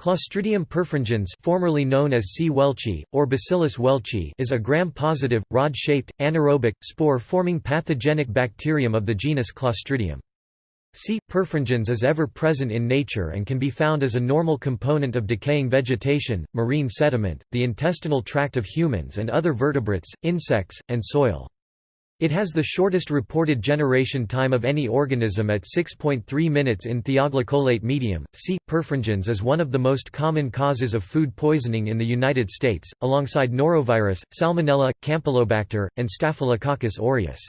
Clostridium perfringens formerly known as C. welchii, or Bacillus welchii is a gram-positive, rod-shaped, anaerobic, spore-forming pathogenic bacterium of the genus Clostridium. C. perfringens is ever present in nature and can be found as a normal component of decaying vegetation, marine sediment, the intestinal tract of humans and other vertebrates, insects, and soil. It has the shortest reported generation time of any organism at 6.3 minutes in thioglycolate medium. C. perfringens is one of the most common causes of food poisoning in the United States, alongside norovirus, Salmonella, Campylobacter, and Staphylococcus aureus.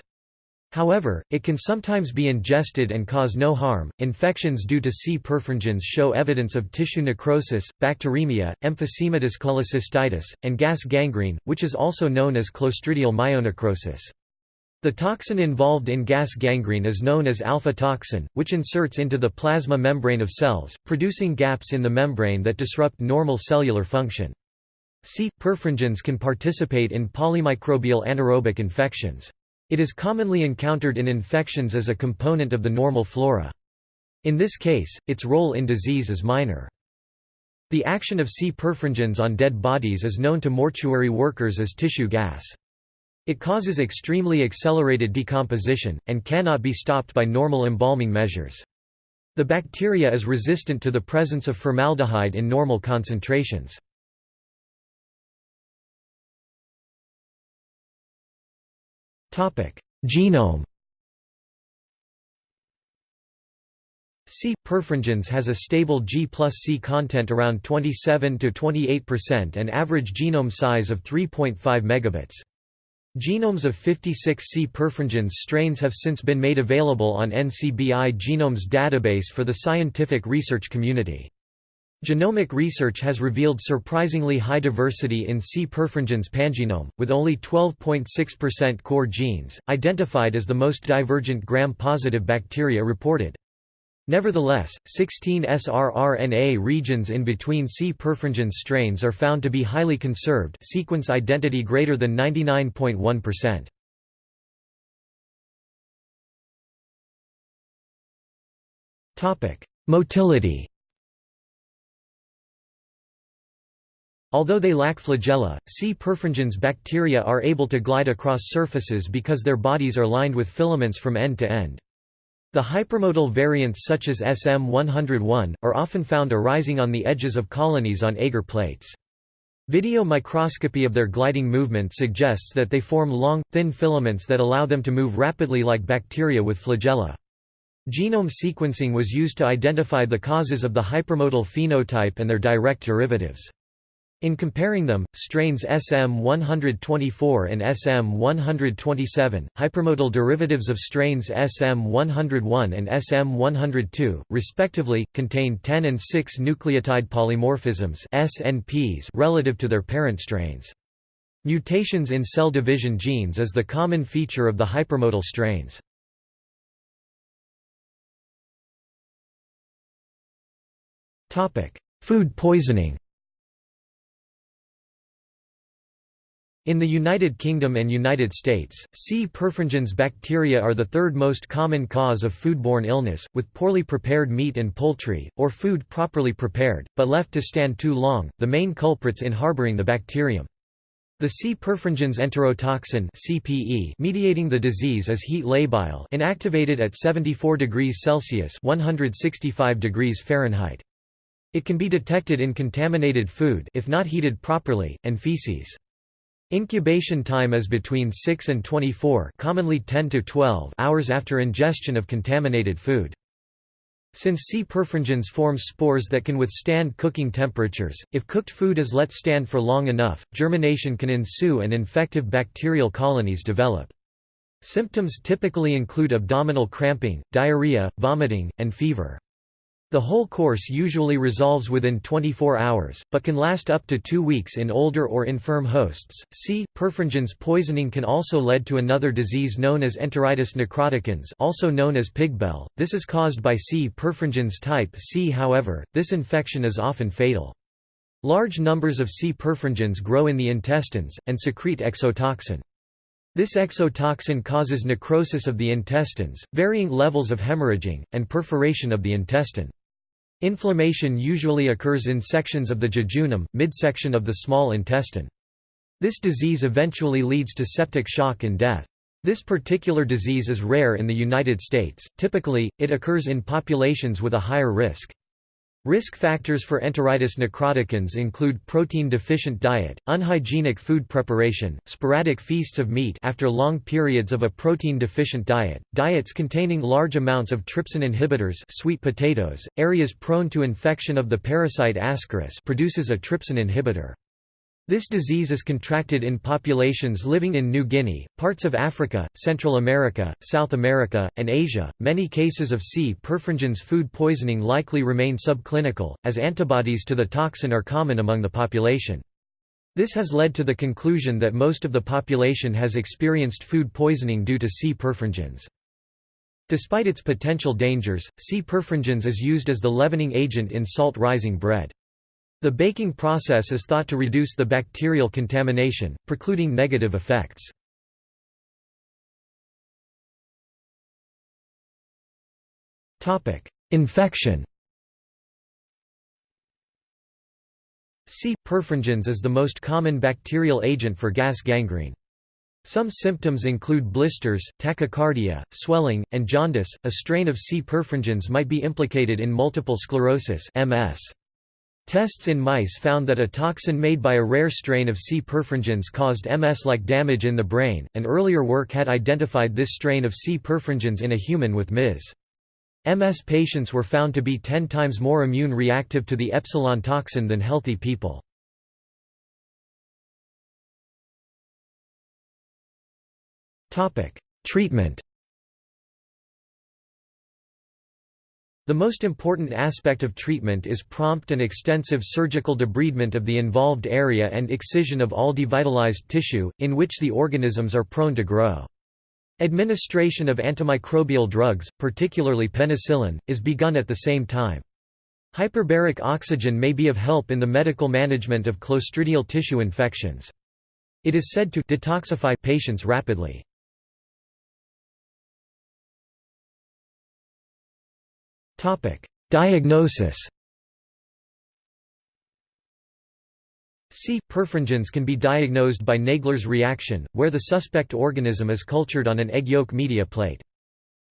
However, it can sometimes be ingested and cause no harm. Infections due to C. perfringens show evidence of tissue necrosis, bacteremia, emphysematous cholecystitis, and gas gangrene, which is also known as clostridial myonecrosis. The toxin involved in gas gangrene is known as alpha toxin, which inserts into the plasma membrane of cells, producing gaps in the membrane that disrupt normal cellular function. C. perfringens can participate in polymicrobial anaerobic infections. It is commonly encountered in infections as a component of the normal flora. In this case, its role in disease is minor. The action of C. perfringens on dead bodies is known to mortuary workers as tissue gas. It causes extremely accelerated decomposition, and cannot be stopped by normal embalming measures. The bacteria is resistant to the presence of formaldehyde in normal concentrations. Genome C. perfringens has a stable G plus C content around 27 to 28% and average genome size of 3.5 megabits. Genomes of 56 C. perfringens strains have since been made available on NCBI Genomes database for the scientific research community. Genomic research has revealed surprisingly high diversity in C. perfringens pangenome, with only 12.6% core genes, identified as the most divergent gram-positive bacteria reported. Nevertheless, 16 srRNA regions in between C. perfringens strains are found to be highly conserved sequence identity greater than 99.1%. Motility Although they lack flagella, C. perfringens bacteria are able to glide across surfaces because their bodies are lined with filaments from end to end. The hypermotile variants such as SM101, are often found arising on the edges of colonies on agar plates. Video microscopy of their gliding movement suggests that they form long, thin filaments that allow them to move rapidly like bacteria with flagella. Genome sequencing was used to identify the causes of the hypermotile phenotype and their direct derivatives. In comparing them, strains SM124 and SM127, hypermotile derivatives of strains SM101 and SM102, respectively, contain 10 and 6 nucleotide polymorphisms SNPs relative to their parent strains. Mutations in cell division genes is the common feature of the hypermotile strains. Food poisoning In the United Kingdom and United States, C. perfringens bacteria are the third most common cause of foodborne illness, with poorly prepared meat and poultry, or food properly prepared, but left to stand too long, the main culprits in harboring the bacterium. The C. perfringens enterotoxin (CPE) mediating the disease is heat labile, inactivated at 74 degrees Celsius (165 degrees Fahrenheit). It can be detected in contaminated food if not heated properly, and feces. Incubation time is between 6 and 24 commonly 10 to 12 hours after ingestion of contaminated food. Since C. perfringens forms spores that can withstand cooking temperatures, if cooked food is let stand for long enough, germination can ensue and infective bacterial colonies develop. Symptoms typically include abdominal cramping, diarrhea, vomiting, and fever. The whole course usually resolves within 24 hours, but can last up to two weeks in older or infirm hosts. C. perfringens poisoning can also lead to another disease known as enteritis necroticans also known as pigbel. This is caused by C. perfringens type C. However, this infection is often fatal. Large numbers of C. perfringens grow in the intestines, and secrete exotoxin. This exotoxin causes necrosis of the intestines, varying levels of hemorrhaging, and perforation of the intestine. Inflammation usually occurs in sections of the jejunum, midsection of the small intestine. This disease eventually leads to septic shock and death. This particular disease is rare in the United States, typically, it occurs in populations with a higher risk. Risk factors for enteritis necroticans include protein-deficient diet, unhygienic food preparation, sporadic feasts of meat after long periods of a protein-deficient diet, diets containing large amounts of trypsin inhibitors sweet potatoes, areas prone to infection of the parasite Ascaris produces a trypsin inhibitor. This disease is contracted in populations living in New Guinea, parts of Africa, Central America, South America, and Asia. Many cases of C. perfringens food poisoning likely remain subclinical, as antibodies to the toxin are common among the population. This has led to the conclusion that most of the population has experienced food poisoning due to C. perfringens. Despite its potential dangers, C. perfringens is used as the leavening agent in salt rising bread. The baking process is thought to reduce the bacterial contamination, precluding negative effects. Infection C. perfringens is the most common bacterial agent for gas gangrene. Some symptoms include blisters, tachycardia, swelling, and jaundice. A strain of C. perfringens might be implicated in multiple sclerosis (MS). Tests in mice found that a toxin made by a rare strain of C. perfringens caused MS-like damage in the brain, and earlier work had identified this strain of C. perfringens in a human with MS. MS patients were found to be 10 times more immune reactive to the epsilon toxin than healthy people. Treatment The most important aspect of treatment is prompt and extensive surgical debridement of the involved area and excision of all devitalized tissue, in which the organisms are prone to grow. Administration of antimicrobial drugs, particularly penicillin, is begun at the same time. Hyperbaric oxygen may be of help in the medical management of clostridial tissue infections. It is said to detoxify patients rapidly. Diagnosis C. perfringens can be diagnosed by Nagler's reaction, where the suspect organism is cultured on an egg yolk media plate.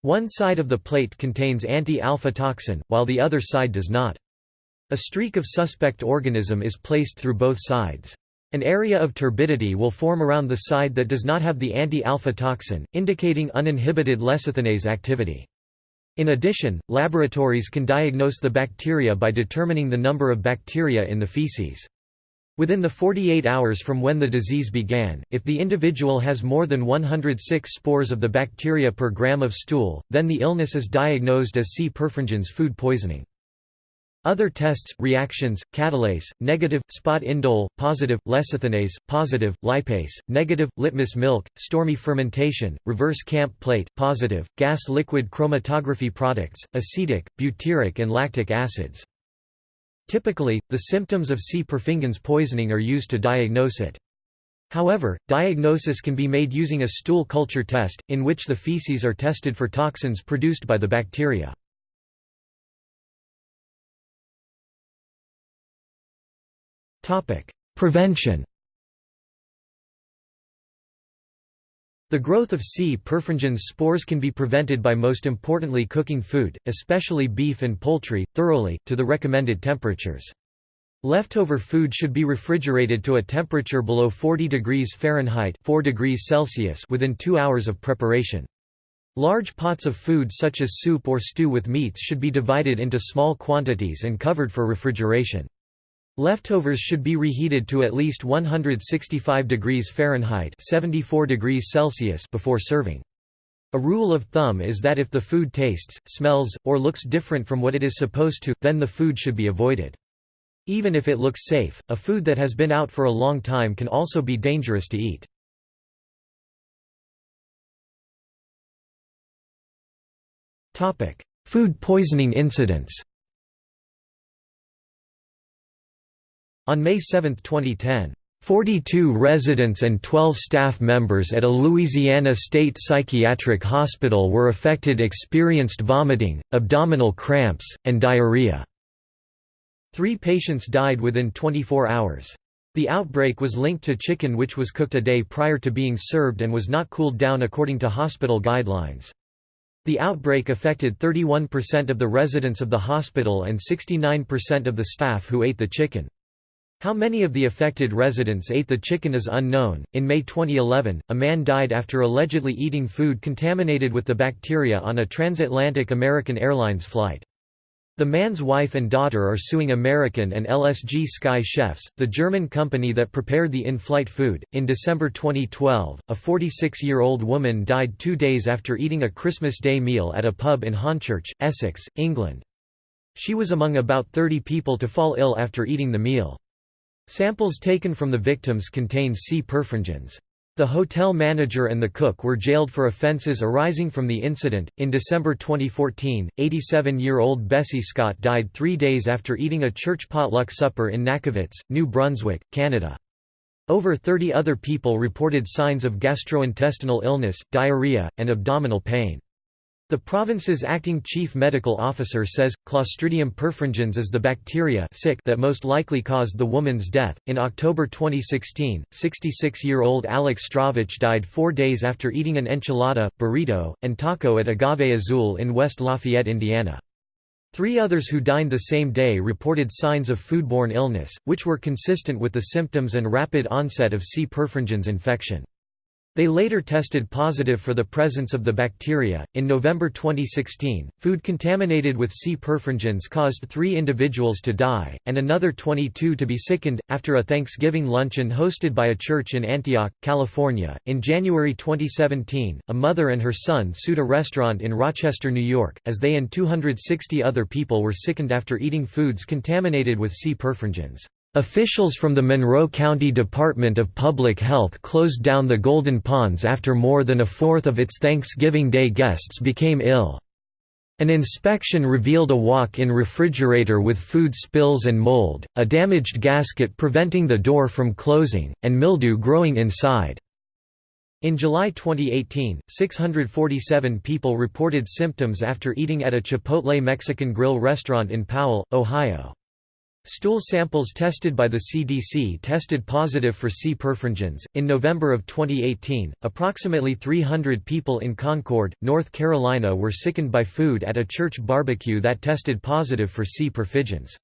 One side of the plate contains anti-alpha toxin, while the other side does not. A streak of suspect organism is placed through both sides. An area of turbidity will form around the side that does not have the anti-alpha toxin, indicating uninhibited lecithinase activity. In addition, laboratories can diagnose the bacteria by determining the number of bacteria in the feces. Within the 48 hours from when the disease began, if the individual has more than 106 spores of the bacteria per gram of stool, then the illness is diagnosed as C. perfringens food poisoning. Other tests, reactions, catalase, negative, spot indole, positive, lecithinase, positive, lipase, negative, litmus milk, stormy fermentation, reverse camp plate, positive, gas liquid chromatography products, acetic, butyric and lactic acids. Typically, the symptoms of C. perfringens poisoning are used to diagnose it. However, diagnosis can be made using a stool culture test, in which the feces are tested for toxins produced by the bacteria. Prevention The growth of C. perfringens spores can be prevented by most importantly cooking food, especially beef and poultry, thoroughly, to the recommended temperatures. Leftover food should be refrigerated to a temperature below 40 degrees Fahrenheit 4 degrees Celsius within two hours of preparation. Large pots of food such as soup or stew with meats should be divided into small quantities and covered for refrigeration. Leftovers should be reheated to at least 165 degrees Fahrenheit 74 degrees Celsius before serving. A rule of thumb is that if the food tastes, smells, or looks different from what it is supposed to, then the food should be avoided. Even if it looks safe, a food that has been out for a long time can also be dangerous to eat. Food poisoning incidents On May 7, 2010, 42 residents and 12 staff members at a Louisiana state psychiatric hospital were affected experienced vomiting, abdominal cramps, and diarrhea. Three patients died within 24 hours. The outbreak was linked to chicken which was cooked a day prior to being served and was not cooled down according to hospital guidelines. The outbreak affected 31% of the residents of the hospital and 69% of the staff who ate the chicken. How many of the affected residents ate the chicken is unknown. In May 2011, a man died after allegedly eating food contaminated with the bacteria on a transatlantic American Airlines flight. The man's wife and daughter are suing American and LSG Sky Chefs, the German company that prepared the in flight food. In December 2012, a 46 year old woman died two days after eating a Christmas Day meal at a pub in Hornchurch, Essex, England. She was among about 30 people to fall ill after eating the meal. Samples taken from the victims contained C. perfringens. The hotel manager and the cook were jailed for offences arising from the incident. In December 2014, 87 year old Bessie Scott died three days after eating a church potluck supper in Nackawic, New Brunswick, Canada. Over 30 other people reported signs of gastrointestinal illness, diarrhea, and abdominal pain. The province's acting chief medical officer says Clostridium perfringens is the bacteria sick that most likely caused the woman's death. In October 2016, 66-year-old Alex Stravich died 4 days after eating an enchilada, burrito, and taco at Agave Azul in West Lafayette, Indiana. Three others who dined the same day reported signs of foodborne illness, which were consistent with the symptoms and rapid onset of C. perfringens infection. They later tested positive for the presence of the bacteria. In November 2016, food contaminated with C. perfringens caused three individuals to die, and another 22 to be sickened, after a Thanksgiving luncheon hosted by a church in Antioch, California. In January 2017, a mother and her son sued a restaurant in Rochester, New York, as they and 260 other people were sickened after eating foods contaminated with C. perfringens. Officials from the Monroe County Department of Public Health closed down the Golden Ponds after more than a fourth of its Thanksgiving Day guests became ill. An inspection revealed a walk-in refrigerator with food spills and mold, a damaged gasket preventing the door from closing, and mildew growing inside. In July 2018, 647 people reported symptoms after eating at a Chipotle Mexican grill restaurant in Powell, Ohio. Stool samples tested by the CDC tested positive for C. perfringens. In November of 2018, approximately 300 people in Concord, North Carolina were sickened by food at a church barbecue that tested positive for C. perfringens.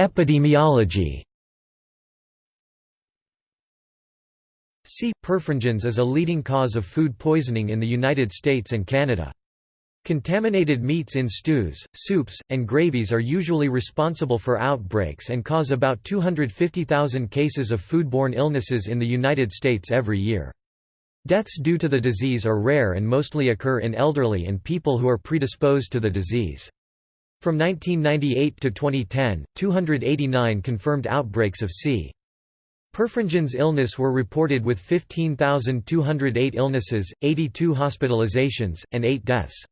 Epidemiology. C. perfringens is a leading cause of food poisoning in the United States and Canada. Contaminated meats in stews, soups, and gravies are usually responsible for outbreaks and cause about 250,000 cases of foodborne illnesses in the United States every year. Deaths due to the disease are rare and mostly occur in elderly and people who are predisposed to the disease. From 1998 to 2010, 289 confirmed outbreaks of C. Perfringens illness were reported with 15,208 illnesses, 82 hospitalizations, and 8 deaths.